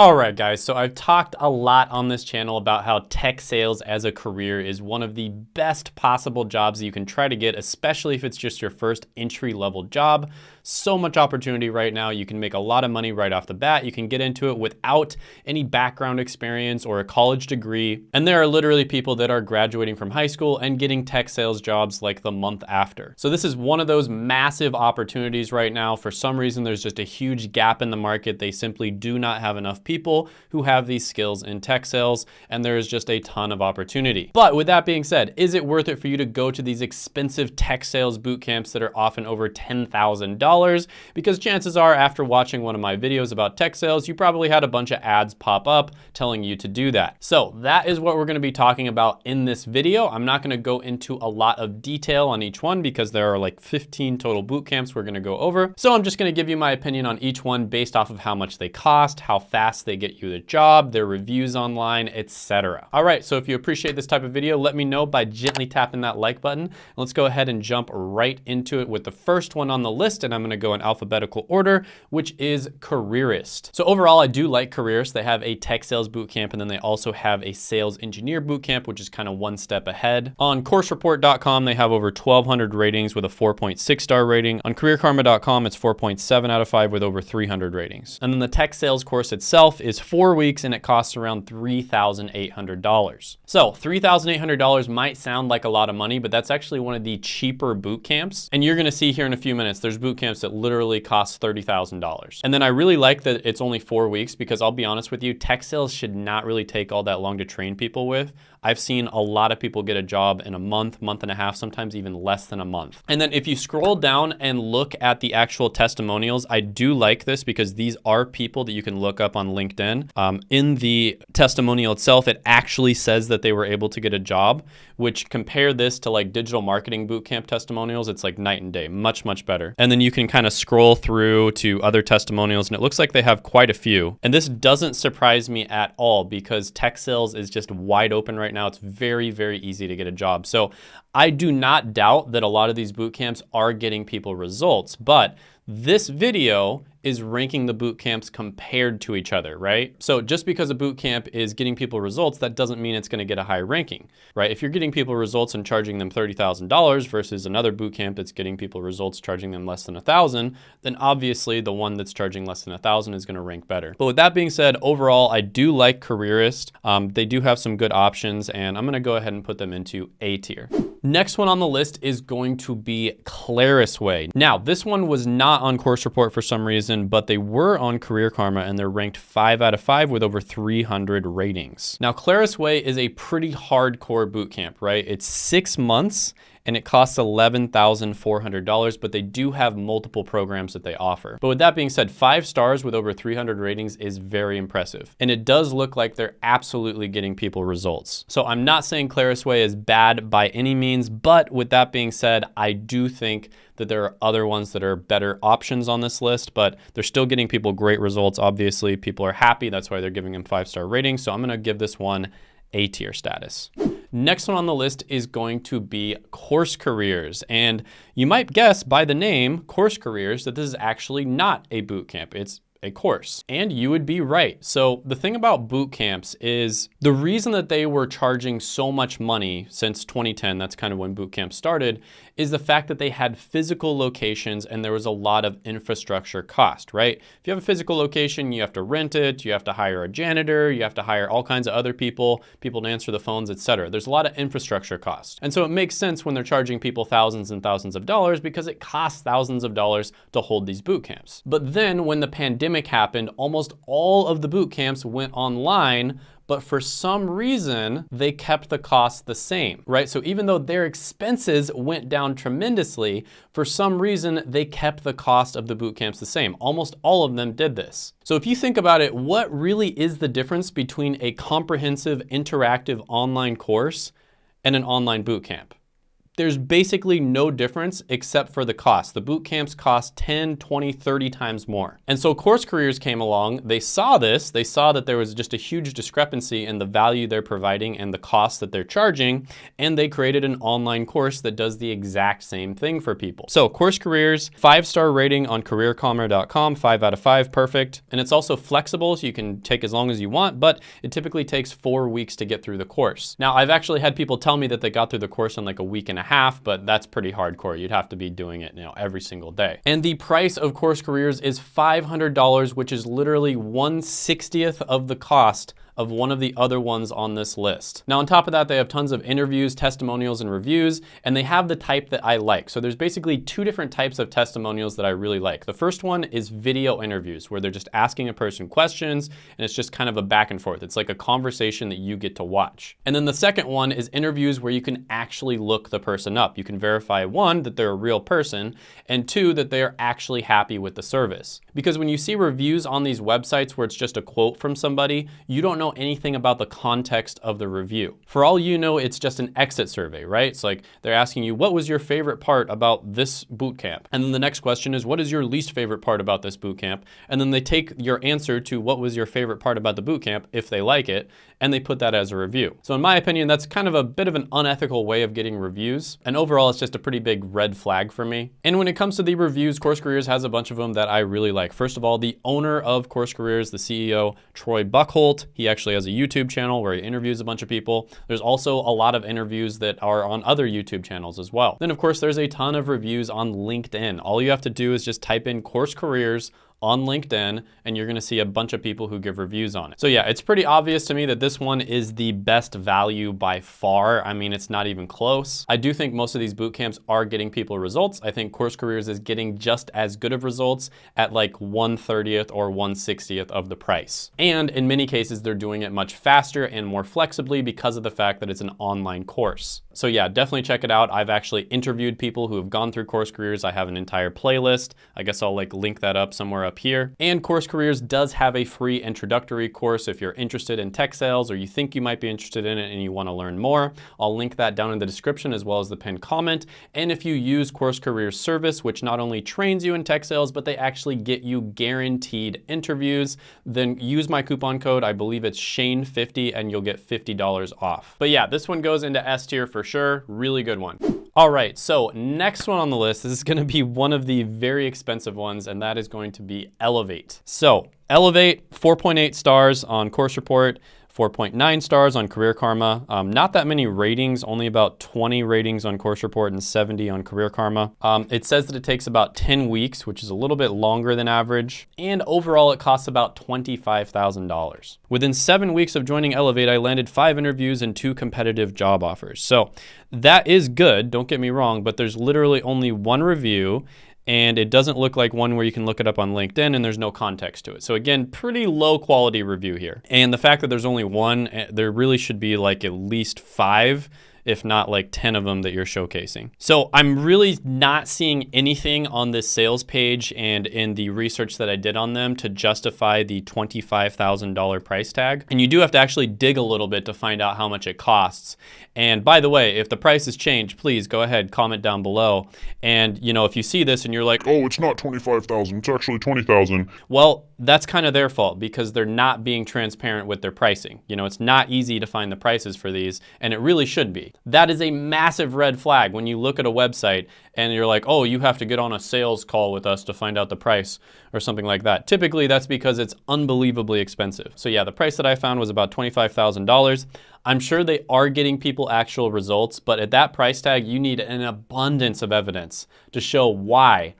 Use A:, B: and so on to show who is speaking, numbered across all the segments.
A: All right, guys, so I've talked a lot on this channel about how tech sales as a career is one of the best possible jobs you can try to get, especially if it's just your first entry level job. So much opportunity right now. You can make a lot of money right off the bat. You can get into it without any background experience or a college degree. And there are literally people that are graduating from high school and getting tech sales jobs like the month after. So this is one of those massive opportunities right now. For some reason, there's just a huge gap in the market. They simply do not have enough people who have these skills in tech sales, and there is just a ton of opportunity. But with that being said, is it worth it for you to go to these expensive tech sales boot camps that are often over $10,000? Because chances are after watching one of my videos about tech sales, you probably had a bunch of ads pop up telling you to do that. So that is what we're gonna be talking about in this video. I'm not gonna go into a lot of detail on each one because there are like 15 total boot camps we're gonna go over. So I'm just gonna give you my opinion on each one based off of how much they cost, how fast fast they get you the job, their reviews online, etc. All right, so if you appreciate this type of video, let me know by gently tapping that like button. Let's go ahead and jump right into it with the first one on the list, and I'm gonna go in alphabetical order, which is Careerist. So overall, I do like Careerist. They have a tech sales bootcamp, and then they also have a sales engineer bootcamp, which is kind of one step ahead. On coursereport.com, they have over 1,200 ratings with a 4.6 star rating. On careerkarma.com, it's 4.7 out of 5 with over 300 ratings. And then the tech sales course itself itself is four weeks and it costs around $3,800. So $3,800 might sound like a lot of money, but that's actually one of the cheaper boot camps. And you're gonna see here in a few minutes, there's boot camps that literally cost $30,000. And then I really like that it's only four weeks because I'll be honest with you, tech sales should not really take all that long to train people with. I've seen a lot of people get a job in a month, month and a half, sometimes even less than a month. And then if you scroll down and look at the actual testimonials, I do like this because these are people that you can look up on LinkedIn. Um, in the testimonial itself, it actually says that they were able to get a job, which compare this to like digital marketing bootcamp testimonials, it's like night and day, much, much better. And then you can kind of scroll through to other testimonials and it looks like they have quite a few. And this doesn't surprise me at all because tech sales is just wide open right now. It's very, very easy to get a job. So I do not doubt that a lot of these boot camps are getting people results, but this video is ranking the boot camps compared to each other, right? So just because a boot camp is getting people results, that doesn't mean it's gonna get a high ranking, right? If you're getting people results and charging them $30,000 versus another boot camp that's getting people results charging them less than a thousand, then obviously the one that's charging less than a thousand is gonna rank better. But with that being said, overall, I do like Careerist. Um, they do have some good options and I'm gonna go ahead and put them into A tier. Next one on the list is going to be Clarusway. Now, this one was not on Course Report for some reason, reason, but they were on Career Karma and they're ranked five out of five with over 300 ratings. Now, Clarusway is a pretty hardcore boot camp, right? It's six months and it costs $11,400, but they do have multiple programs that they offer. But with that being said, five stars with over 300 ratings is very impressive. And it does look like they're absolutely getting people results. So I'm not saying Clarusway is bad by any means, but with that being said, I do think that there are other ones that are better options on this list, but they're still getting people great results. Obviously, people are happy. That's why they're giving them five-star ratings. So I'm gonna give this one A tier status. Next one on the list is going to be Course Careers. And you might guess by the name Course Careers that this is actually not a boot camp. It's a course. And you would be right. So the thing about boot camps is the reason that they were charging so much money since 2010, that's kind of when boot camps started, is the fact that they had physical locations and there was a lot of infrastructure cost, right? If you have a physical location, you have to rent it, you have to hire a janitor, you have to hire all kinds of other people, people to answer the phones, etc. There's a lot of infrastructure cost. And so it makes sense when they're charging people thousands and thousands of dollars because it costs thousands of dollars to hold these boot camps. But then when the pandemic happened, almost all of the boot camps went online but for some reason, they kept the cost the same, right? So even though their expenses went down tremendously, for some reason, they kept the cost of the boot camps the same. Almost all of them did this. So if you think about it, what really is the difference between a comprehensive interactive online course and an online boot camp? There's basically no difference except for the cost. The boot camps cost 10, 20, 30 times more. And so Course Careers came along, they saw this, they saw that there was just a huge discrepancy in the value they're providing and the cost that they're charging, and they created an online course that does the exact same thing for people. So Course Careers, five-star rating on careerkarma.com, five out of five, perfect. And it's also flexible, so you can take as long as you want, but it typically takes four weeks to get through the course. Now, I've actually had people tell me that they got through the course in like a week and a half, but that's pretty hardcore. You'd have to be doing it you know, every single day. And the price of Course Careers is $500, which is literally 1 60th of the cost of one of the other ones on this list. Now on top of that, they have tons of interviews, testimonials, and reviews, and they have the type that I like. So there's basically two different types of testimonials that I really like. The first one is video interviews, where they're just asking a person questions, and it's just kind of a back and forth. It's like a conversation that you get to watch. And then the second one is interviews where you can actually look the person up. You can verify one, that they're a real person, and two, that they are actually happy with the service. Because when you see reviews on these websites where it's just a quote from somebody, you don't know anything about the context of the review. For all you know, it's just an exit survey, right? It's like they're asking you, what was your favorite part about this boot camp? And then the next question is, what is your least favorite part about this boot camp? And then they take your answer to what was your favorite part about the boot camp, if they like it, and they put that as a review. So in my opinion, that's kind of a bit of an unethical way of getting reviews. And overall, it's just a pretty big red flag for me. And when it comes to the reviews, Course Careers has a bunch of them that I really like. First of all, the owner of Course Careers, the CEO, Troy Buckholt, he actually has a YouTube channel where he interviews a bunch of people. There's also a lot of interviews that are on other YouTube channels as well. Then of course, there's a ton of reviews on LinkedIn. All you have to do is just type in Course Careers on LinkedIn and you're gonna see a bunch of people who give reviews on it. So yeah, it's pretty obvious to me that this one is the best value by far. I mean, it's not even close. I do think most of these boot camps are getting people results. I think Course Careers is getting just as good of results at like 1 30th or 1 60th of the price. And in many cases, they're doing it much faster and more flexibly because of the fact that it's an online course. So yeah, definitely check it out. I've actually interviewed people who have gone through Course Careers. I have an entire playlist. I guess I'll like link that up somewhere up here. And Course Careers does have a free introductory course if you're interested in tech sales or you think you might be interested in it and you wanna learn more. I'll link that down in the description as well as the pinned comment. And if you use Course Careers service, which not only trains you in tech sales, but they actually get you guaranteed interviews, then use my coupon code. I believe it's Shane50 and you'll get $50 off. But yeah, this one goes into S tier for sure. Really good one. All right, so next one on the list, this is gonna be one of the very expensive ones, and that is going to be Elevate. So Elevate, 4.8 stars on Course Report. 4.9 stars on Career Karma. Um, not that many ratings, only about 20 ratings on Course Report and 70 on Career Karma. Um, it says that it takes about 10 weeks, which is a little bit longer than average. And overall, it costs about $25,000. Within seven weeks of joining Elevate, I landed five interviews and two competitive job offers. So that is good, don't get me wrong, but there's literally only one review and it doesn't look like one where you can look it up on LinkedIn and there's no context to it. So again, pretty low quality review here. And the fact that there's only one, eh, there really should be like at least five if not like 10 of them that you're showcasing. So I'm really not seeing anything on this sales page and in the research that I did on them to justify the $25,000 price tag. And you do have to actually dig a little bit to find out how much it costs. And by the way, if the prices changed, please go ahead, comment down below. And you know, if you see this and you're like,
B: oh, it's not 25,000, it's actually 20,000.
A: Well, that's kind of their fault because they're not being transparent with their pricing. You know, it's not easy to find the prices for these and it really should be. That is a massive red flag when you look at a website and you're like, oh, you have to get on a sales call with us to find out the price or something like that. Typically, that's because it's unbelievably expensive. So yeah, the price that I found was about $25,000. I'm sure they are getting people actual results, but at that price tag, you need an abundance of evidence to show why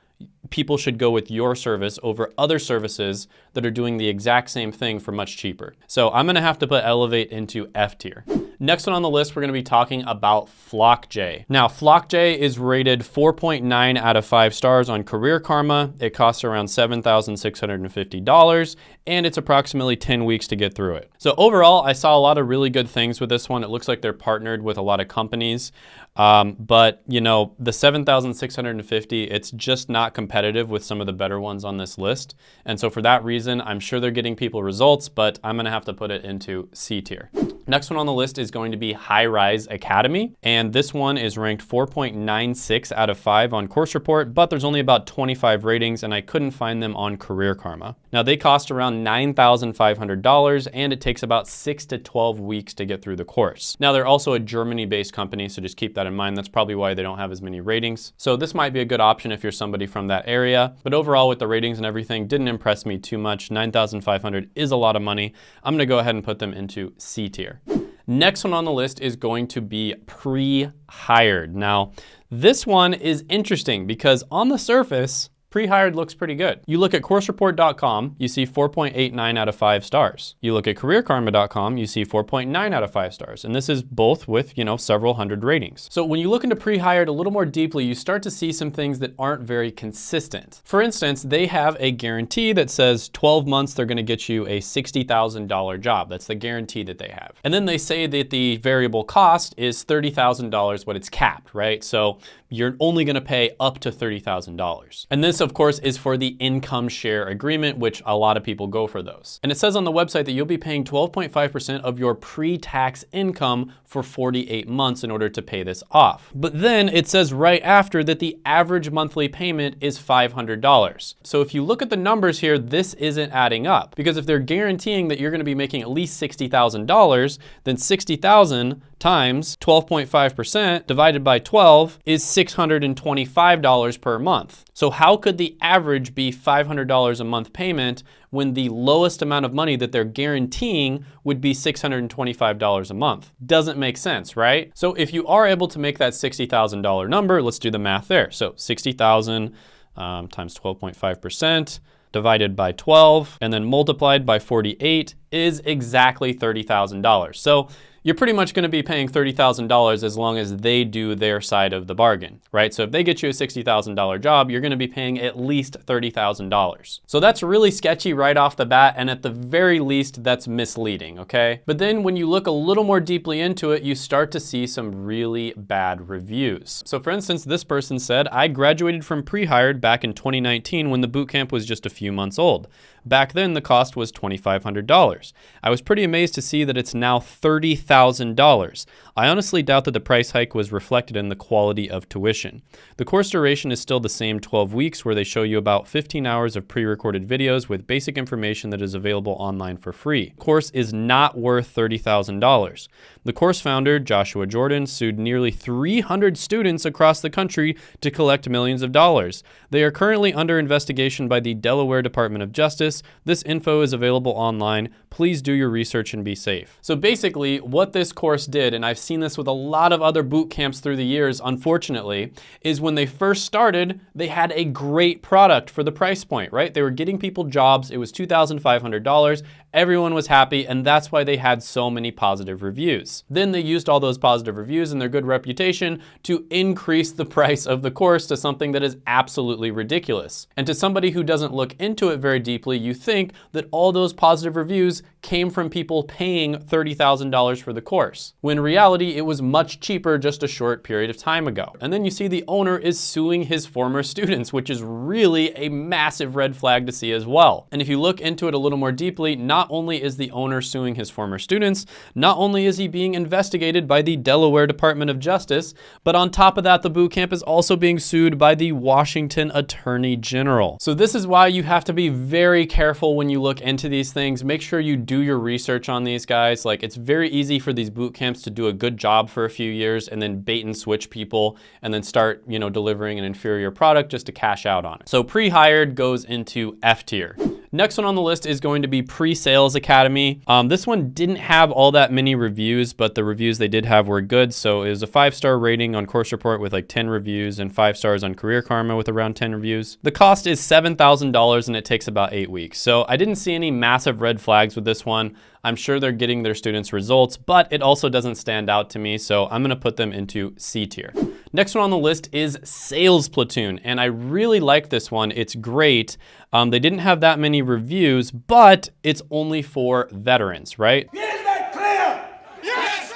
A: people should go with your service over other services that are doing the exact same thing for much cheaper. So I'm gonna have to put Elevate into F tier. Next one on the list, we're gonna be talking about Flockjay. Now, Flockjay is rated 4.9 out of five stars on Career Karma. It costs around $7,650, and it's approximately 10 weeks to get through it. So overall, I saw a lot of really good things with this one. It looks like they're partnered with a lot of companies, um, but you know, the 7,650, it's just not competitive with some of the better ones on this list. And so for that reason, I'm sure they're getting people results, but I'm gonna have to put it into C tier. Next one on the list is going to be Hyrise Academy. And this one is ranked 4.96 out of 5 on Course Report, but there's only about 25 ratings and I couldn't find them on Career Karma. Now they cost around $9,500 and it takes about 6 to 12 weeks to get through the course. Now they're also a Germany-based company, so just keep that in mind. That's probably why they don't have as many ratings. So this might be a good option if you're somebody from that area. But overall with the ratings and everything, didn't impress me too much. 9,500 is a lot of money. I'm gonna go ahead and put them into C tier. Next one on the list is going to be Prehired. Now, this one is interesting because on the surface, Prehired looks pretty good. You look at coursereport.com, you see 4.89 out of 5 stars. You look at careerkarma.com, you see 4.9 out of 5 stars. And this is both with, you know, several hundred ratings. So when you look into Prehired a little more deeply, you start to see some things that aren't very consistent. For instance, they have a guarantee that says 12 months they're gonna get you a $60,000 job. That's the guarantee that they have. And then they say that the variable cost is $30,000, but it's capped, right? So you're only gonna pay up to $30,000. And this, of course, is for the income share agreement, which a lot of people go for those. And it says on the website that you'll be paying 12.5% of your pre-tax income for 48 months in order to pay this off. But then it says right after that the average monthly payment is $500. So if you look at the numbers here, this isn't adding up because if they're guaranteeing that you're gonna be making at least $60,000, then 60,000 times 12.5% divided by 12 is $625 per month. So how could the average be $500 a month payment when the lowest amount of money that they're guaranteeing would be $625 a month? Doesn't make sense, right? So if you are able to make that $60,000 number, let's do the math there. So 60,000 um, times 12.5% divided by 12 and then multiplied by 48 is exactly $30,000. So you're pretty much gonna be paying $30,000 as long as they do their side of the bargain, right? So if they get you a $60,000 job, you're gonna be paying at least $30,000. So that's really sketchy right off the bat, and at the very least, that's misleading, okay? But then when you look a little more deeply into it, you start to see some really bad reviews. So for instance, this person said, I graduated from Prehired back in 2019 when the bootcamp was just a few months old. Back then, the cost was $2,500. I was pretty amazed to see that it's now $30,000. I honestly doubt that the price hike was reflected in the quality of tuition. The course duration is still the same 12 weeks where they show you about 15 hours of pre-recorded videos with basic information that is available online for free. The course is not worth $30,000. The course founder, Joshua Jordan, sued nearly 300 students across the country to collect millions of dollars. They are currently under investigation by the Delaware Department of Justice. This info is available online. Please do your research and be safe. So basically, what this course did, and I've seen this with a lot of other boot camps through the years, unfortunately, is when they first started, they had a great product for the price point, right? They were getting people jobs. It was $2,500. Everyone was happy, and that's why they had so many positive reviews. Then they used all those positive reviews and their good reputation to increase the price of the course to something that is absolutely ridiculous. And to somebody who doesn't look into it very deeply, you think that all those positive reviews came from people paying $30,000 for the course. When in reality, it was much cheaper just a short period of time ago. And then you see the owner is suing his former students, which is really a massive red flag to see as well. And if you look into it a little more deeply, not only is the owner suing his former students, not only is he being investigated by the Delaware Department of Justice, but on top of that, the boot camp is also being sued by the Washington Attorney General. So this is why you have to be very careful when you look into these things. Make sure you do your research on these guys. Like it's very easy for these boot camps to do a good job for a few years and then bait and switch people and then start, you know, delivering an inferior product just to cash out on it. So Prehired goes into F tier. Next one on the list is going to be Pre-Sales Academy. Um, this one didn't have all that many reviews, but the reviews they did have were good. So it was a five-star rating on Course Report with like 10 reviews and five stars on Career Karma with around 10 reviews. The cost is $7,000 and it takes about eight weeks. So I didn't see any massive red flags with this one. I'm sure they're getting their students results, but it also doesn't stand out to me, so I'm gonna put them into C tier. Next one on the list is Sales Platoon, and I really like this one. It's great. Um, they didn't have that many reviews, but it's only for veterans, right? Is that clear? Yes,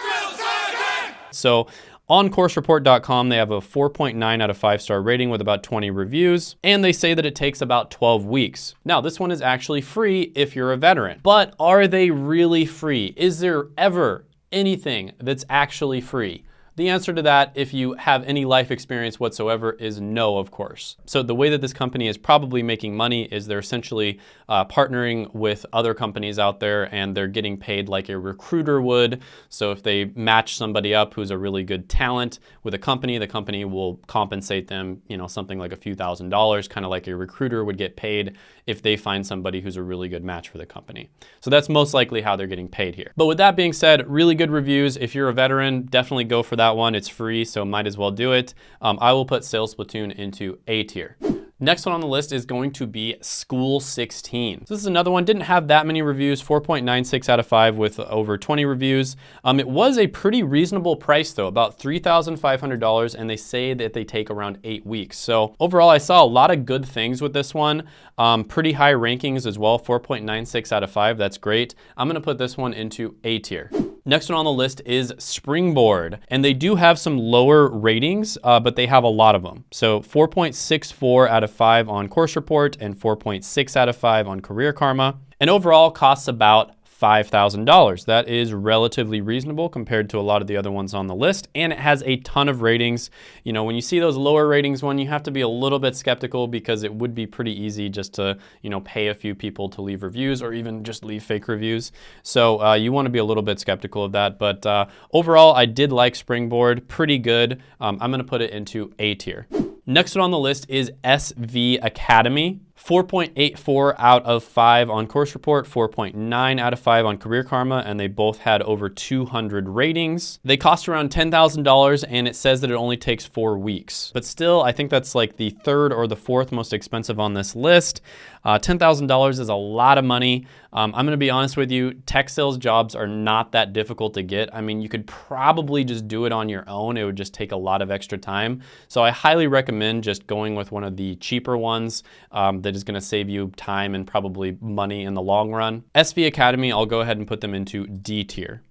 A: So on coursereport.com, they have a 4.9 out of 5 star rating with about 20 reviews, and they say that it takes about 12 weeks. Now, this one is actually free if you're a veteran, but are they really free? Is there ever anything that's actually free? The answer to that, if you have any life experience whatsoever, is no, of course. So the way that this company is probably making money is they're essentially uh, partnering with other companies out there and they're getting paid like a recruiter would. So if they match somebody up who's a really good talent with a company, the company will compensate them, you know, something like a few thousand dollars, kind of like a recruiter would get paid if they find somebody who's a really good match for the company. So that's most likely how they're getting paid here. But with that being said, really good reviews. If you're a veteran, definitely go for that one. It's free, so might as well do it. Um, I will put Sales Platoon into A tier. Next one on the list is going to be School 16. So this is another one, didn't have that many reviews, 4.96 out of 5 with over 20 reviews. Um, it was a pretty reasonable price though, about $3,500 and they say that they take around eight weeks. So overall, I saw a lot of good things with this one. Um, pretty high rankings as well, 4.96 out of 5, that's great. I'm gonna put this one into A tier. Next one on the list is Springboard. And they do have some lower ratings, uh, but they have a lot of them. So 4.64 out of 5 on Course Report and 4.6 out of 5 on Career Karma. And overall costs about $5,000. That is relatively reasonable compared to a lot of the other ones on the list. And it has a ton of ratings. You know, when you see those lower ratings one, you have to be a little bit skeptical because it would be pretty easy just to, you know, pay a few people to leave reviews or even just leave fake reviews. So uh, you want to be a little bit skeptical of that. But uh, overall, I did like Springboard, pretty good. Um, I'm going to put it into A tier. Next one on the list is SV Academy. 4.84 out of 5 on Course Report, 4.9 out of 5 on Career Karma, and they both had over 200 ratings. They cost around $10,000 and it says that it only takes four weeks. But still, I think that's like the third or the fourth most expensive on this list. Uh, $10,000 is a lot of money. Um, I'm gonna be honest with you, tech sales jobs are not that difficult to get. I mean, you could probably just do it on your own. It would just take a lot of extra time. So I highly recommend just going with one of the cheaper ones um, that is gonna save you time and probably money in the long run. SV Academy, I'll go ahead and put them into D tier.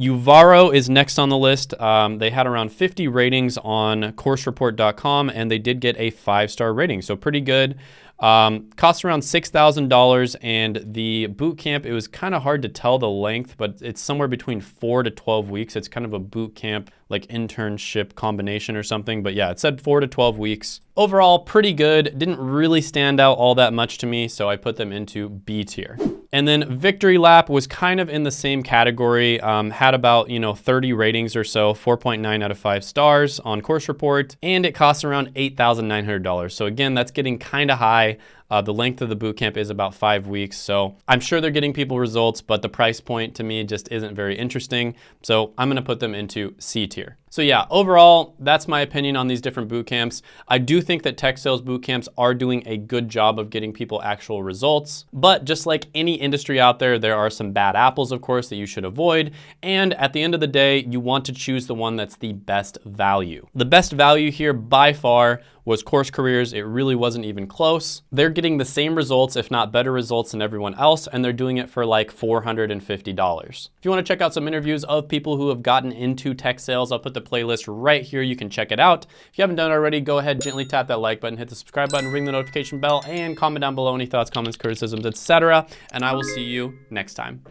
A: Uvaro is next on the list. Um, they had around 50 ratings on coursereport.com and they did get a five star rating, so pretty good. Um, costs around $6,000 and the boot camp, it was kind of hard to tell the length, but it's somewhere between four to 12 weeks. It's kind of a boot camp, like internship combination or something. But yeah, it said four to 12 weeks. Overall, pretty good. Didn't really stand out all that much to me, so I put them into B tier. And then Victory Lap was kind of in the same category, um, had about, you know, 30 ratings or so, 4.9 out of 5 stars on Course Report, and it costs around $8,900. So again, that's getting kind of high. Uh, the length of the bootcamp is about five weeks, so I'm sure they're getting people results, but the price point to me just isn't very interesting. So I'm gonna put them into C tier. So yeah, overall, that's my opinion on these different boot camps. I do think that tech sales boot camps are doing a good job of getting people actual results, but just like any industry out there, there are some bad apples, of course, that you should avoid. And at the end of the day, you want to choose the one that's the best value. The best value here by far was Course Careers. It really wasn't even close. They're getting the same results, if not better results than everyone else, and they're doing it for like $450. If you wanna check out some interviews of people who have gotten into tech sales, I'll put the the playlist right here. You can check it out. If you haven't done it already, go ahead, gently tap that like button, hit the subscribe button, ring the notification bell, and comment down below any thoughts, comments, criticisms, etc. And I will see you next time.